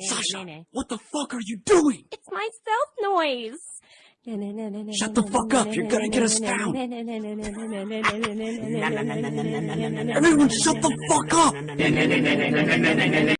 Sasha, what the fuck are you doing? It's my stealth noise. Shut the fuck up, you're gonna get us found. Everyone shut the fuck up!